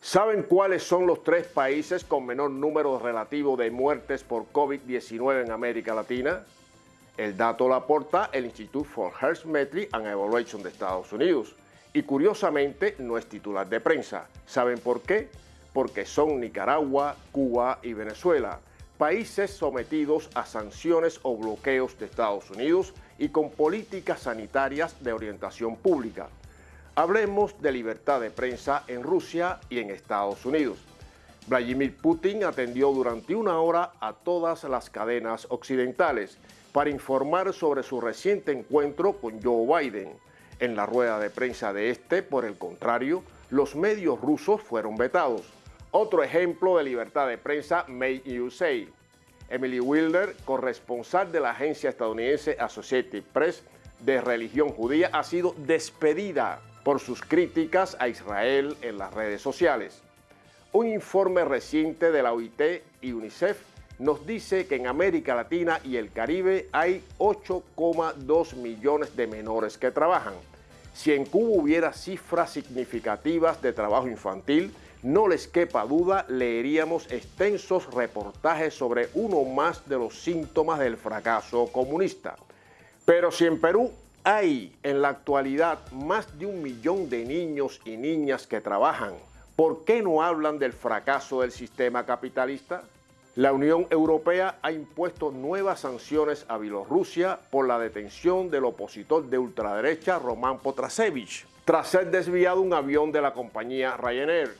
¿Saben cuáles son los tres países con menor número relativo de muertes por COVID-19 en América Latina? El dato lo aporta el Institute for Health Metric and Evaluation de Estados Unidos. Y curiosamente no es titular de prensa. ¿Saben por qué? Porque son Nicaragua, Cuba y Venezuela, países sometidos a sanciones o bloqueos de Estados Unidos y con políticas sanitarias de orientación pública. Hablemos de libertad de prensa en Rusia y en Estados Unidos. Vladimir Putin atendió durante una hora a todas las cadenas occidentales para informar sobre su reciente encuentro con Joe Biden. En la rueda de prensa de este, por el contrario, los medios rusos fueron vetados. Otro ejemplo de libertad de prensa Made USA. Emily Wilder, corresponsal de la agencia estadounidense Associated Press de religión judía, ha sido despedida por sus críticas a Israel en las redes sociales. Un informe reciente de la OIT y UNICEF nos dice que en América Latina y el Caribe hay 8,2 millones de menores que trabajan. Si en Cuba hubiera cifras significativas de trabajo infantil, no les quepa duda, leeríamos extensos reportajes sobre uno más de los síntomas del fracaso comunista. Pero si en Perú hay en la actualidad más de un millón de niños y niñas que trabajan. ¿Por qué no hablan del fracaso del sistema capitalista? La Unión Europea ha impuesto nuevas sanciones a Bielorrusia por la detención del opositor de ultraderecha Román Potrasevich, tras ser desviado un avión de la compañía Ryanair.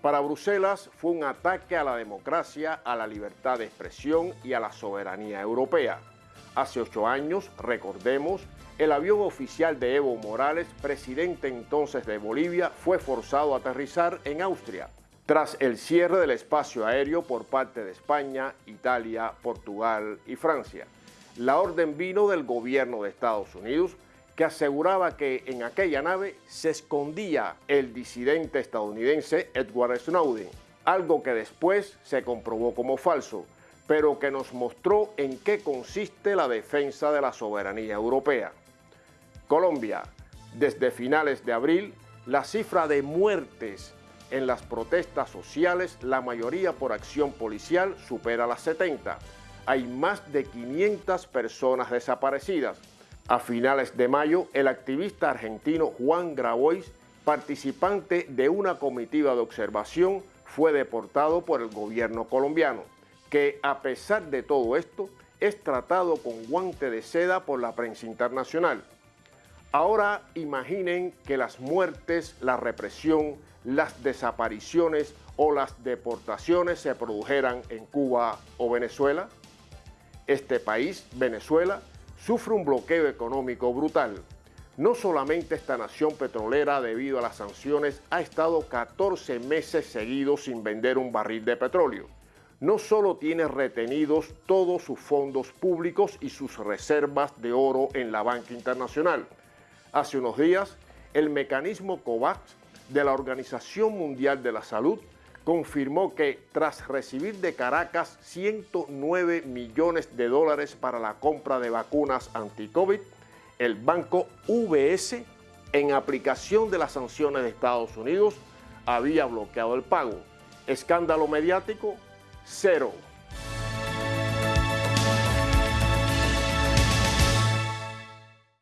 Para Bruselas fue un ataque a la democracia, a la libertad de expresión y a la soberanía europea. Hace ocho años, recordemos, el avión oficial de Evo Morales, presidente entonces de Bolivia, fue forzado a aterrizar en Austria, tras el cierre del espacio aéreo por parte de España, Italia, Portugal y Francia. La orden vino del gobierno de Estados Unidos, que aseguraba que en aquella nave se escondía el disidente estadounidense Edward Snowden, algo que después se comprobó como falso, pero que nos mostró en qué consiste la defensa de la soberanía europea. Colombia, desde finales de abril, la cifra de muertes en las protestas sociales, la mayoría por acción policial, supera las 70. Hay más de 500 personas desaparecidas. A finales de mayo, el activista argentino Juan Grabois, participante de una comitiva de observación, fue deportado por el gobierno colombiano, que a pesar de todo esto, es tratado con guante de seda por la prensa internacional. Ahora imaginen que las muertes, la represión, las desapariciones o las deportaciones se produjeran en Cuba o Venezuela. Este país, Venezuela, sufre un bloqueo económico brutal. No solamente esta nación petrolera, debido a las sanciones, ha estado 14 meses seguidos sin vender un barril de petróleo. No solo tiene retenidos todos sus fondos públicos y sus reservas de oro en la banca internacional, Hace unos días, el mecanismo COVAX de la Organización Mundial de la Salud confirmó que tras recibir de Caracas 109 millones de dólares para la compra de vacunas anti-COVID, el banco UBS, en aplicación de las sanciones de Estados Unidos, había bloqueado el pago. Escándalo mediático, cero.